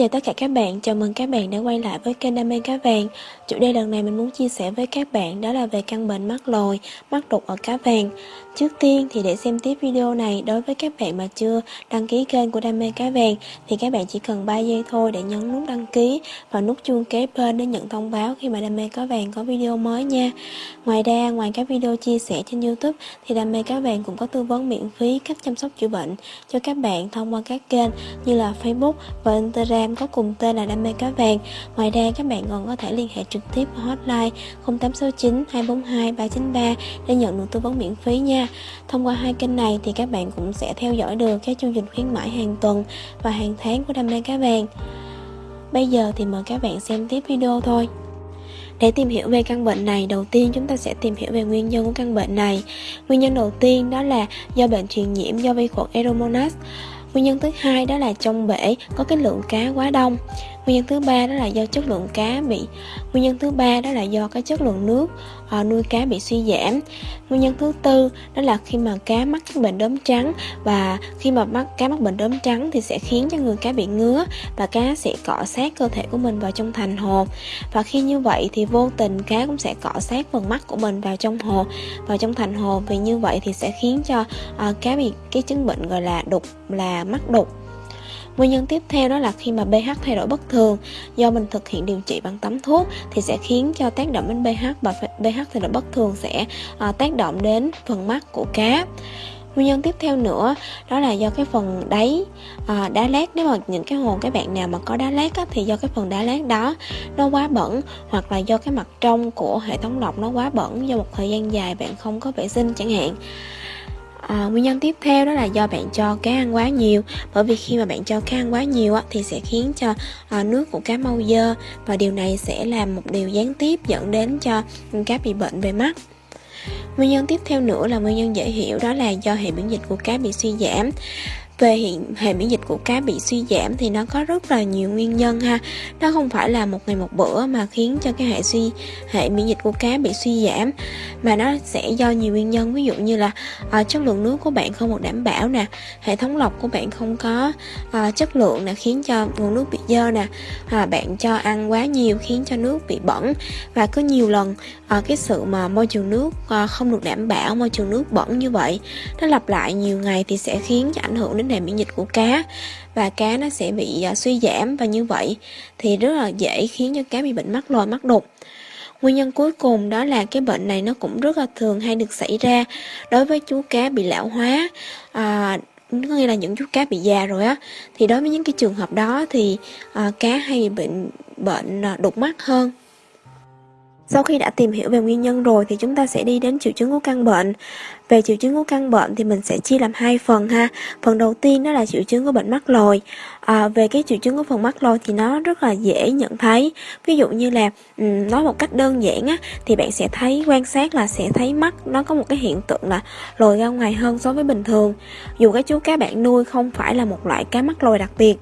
chào tất cả các bạn, chào mừng các bạn đã quay lại với kênh Đam mê cá vàng. Chủ đề lần này mình muốn chia sẻ với các bạn đó là về căn bệnh mắt lồi, mắt đục ở cá vàng. Trước tiên thì để xem tiếp video này đối với các bạn mà chưa đăng ký kênh của Đam mê cá vàng Thì các bạn chỉ cần 3 giây thôi để nhấn nút đăng ký và nút chuông kế bên để nhận thông báo khi mà Đam mê cá vàng có video mới nha. Ngoài ra, ngoài các video chia sẻ trên Youtube thì Đam mê cá vàng cũng có tư vấn miễn phí cách chăm sóc chữa bệnh cho các bạn thông qua các kênh như là Facebook và Instagram có cùng tên là Đam mê cá vàng. Ngoài ra các bạn còn có thể liên hệ trực tiếp qua hotline 0869 242 393 để nhận được tư vấn miễn phí nha. Thông qua hai kênh này thì các bạn cũng sẽ theo dõi được các chương trình khuyến mãi hàng tuần và hàng tháng của Đam mê cá vàng. Bây giờ thì mời các bạn xem tiếp video thôi. Để tìm hiểu về căn bệnh này, đầu tiên chúng ta sẽ tìm hiểu về nguyên nhân của căn bệnh này. Nguyên nhân đầu tiên đó là do bệnh truyền nhiễm do vi khuẩn Aeromonas. Nguyên nhân thứ hai đó là trong bể có cái lượng cá quá đông. Nguyên nhân thứ ba đó là do chất lượng cá bị Nguyên nhân thứ ba đó là do cái chất lượng nước uh, nuôi cá bị suy giảm. Nguyên nhân thứ tư đó là khi mà cá mắc các bệnh đốm trắng và khi mà mắc cá mắc bệnh đốm trắng thì sẽ khiến cho người cá bị ngứa và cá sẽ cọ sát cơ thể của mình vào trong thành hồ. Và khi như vậy thì vô tình cá cũng sẽ cọ sát phần mắt của mình vào trong hồ, vào trong thành hồ vì như vậy thì sẽ khiến cho uh, cá bị cái chứng bệnh gọi là đục là mắc đục Nguyên nhân tiếp theo đó là khi mà pH thay đổi bất thường. Do mình thực hiện điều trị bằng tắm thuốc thì sẽ khiến cho tác động đến pH và pH thay đổi bất thường sẽ à, tác động đến phần mắt của cá. Nguyên nhân tiếp theo nữa đó là do cái phần đáy à, đá lát. Nếu mà những cái hồ các bạn nào mà có đá lát á, thì do cái phần đá lát đó nó quá bẩn hoặc là do cái mặt trong của hệ thống lọc nó quá bẩn do một thời gian dài bạn không có vệ sinh chẳng hạn. À, nguyên nhân tiếp theo đó là do bạn cho cá ăn quá nhiều. Bởi vì khi mà bạn cho cá ăn quá nhiều á, thì sẽ khiến cho à, nước của cá mau dơ. Và điều này sẽ làm một điều gián tiếp dẫn đến cho cá bị bệnh về mắt. Nguyên nhân tiếp theo nữa là nguyên nhân dễ hiểu đó là do hệ miễn dịch của cá bị suy giảm về hiện hệ miễn dịch của cá bị suy giảm thì nó có rất là nhiều nguyên nhân ha. Nó không phải là một ngày một bữa mà khiến cho cái hệ suy hệ miễn dịch của cá bị suy giảm mà nó sẽ do nhiều nguyên nhân. Ví dụ như là uh, chất lượng nước của bạn không được đảm bảo nè hệ thống lọc của bạn không có uh, chất lượng nè khiến cho nguồn nước bị dơ nè uh, bạn cho ăn quá nhiều khiến cho nước bị bẩn. Và có nhiều lần uh, cái sự mà môi trường nước uh, không được đảm bảo môi trường nước bẩn như vậy nó lặp lại nhiều ngày thì sẽ khiến cho ảnh hưởng đến đề miễn dịch của cá và cá nó sẽ bị à, suy giảm và như vậy thì rất là dễ khiến cho cá bị bệnh mắc lồi mắc đục. Nguyên nhân cuối cùng đó là cái bệnh này nó cũng rất là thường hay được xảy ra đối với chú cá bị lão hóa à, có nghĩa là những chú cá bị già rồi á. Thì đối với những cái trường hợp đó thì à, cá hay bị bệnh bệnh à, đục mắt hơn sau khi đã tìm hiểu về nguyên nhân rồi thì chúng ta sẽ đi đến triệu chứng của căn bệnh. Về triệu chứng của căn bệnh thì mình sẽ chia làm hai phần ha. Phần đầu tiên đó là triệu chứng của bệnh mắt lồi. À, về cái triệu chứng của phần mắt lồi thì nó rất là dễ nhận thấy. Ví dụ như là um, nói một cách đơn giản á thì bạn sẽ thấy quan sát là sẽ thấy mắt nó có một cái hiện tượng là lồi ra ngoài hơn so với bình thường. Dù cái chú cá bạn nuôi không phải là một loại cá mắt lồi đặc biệt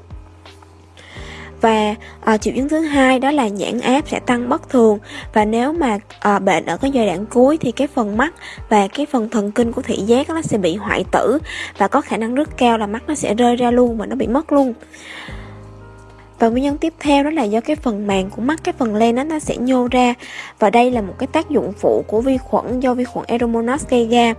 và à, triệu chứng thứ hai đó là nhãn áp sẽ tăng bất thường. Và nếu mà à, bệnh ở cái giai đoạn cuối thì cái phần mắt và cái phần thần kinh của thị giác nó sẽ bị hoại tử và có khả năng rất cao là mắt nó sẽ rơi ra luôn và nó bị mất luôn và nguyên nhân tiếp theo đó là do cái phần màng của mắt cái phần len đó, nó sẽ nhô ra. Và đây là một cái tác dụng phụ của vi khuẩn do vi khuẩn Aeromonas gây ra.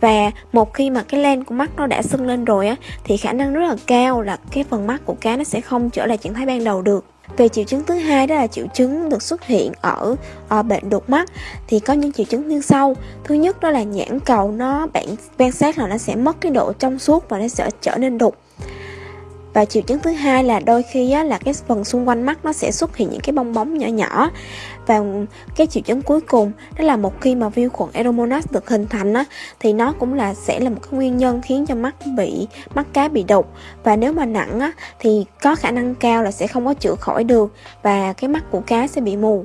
Và một khi mà cái len của mắt nó đã sưng lên rồi á thì khả năng rất là cao là cái phần mắt của cá nó sẽ không trở lại trạng thái ban đầu được. Về triệu chứng thứ hai đó là triệu chứng được xuất hiện ở, ở bệnh đột mắt. Thì có những triệu chứng như sau. Thứ nhất đó là nhãn cầu nó bạn quan sát là nó sẽ mất cái độ trong suốt và nó sẽ trở nên đục và triệu chứng thứ hai là đôi khi á, là cái phần xung quanh mắt nó sẽ xuất hiện những cái bong bóng nhỏ nhỏ. Và cái triệu chứng cuối cùng đó là một khi mà vi khuẩn Aeromonas được hình thành á, thì nó cũng là sẽ là một cái nguyên nhân khiến cho mắt bị mắt cá bị đục. Và nếu mà nặng á, thì có khả năng cao là sẽ không có chữa khỏi được và cái mắt của cá sẽ bị mù.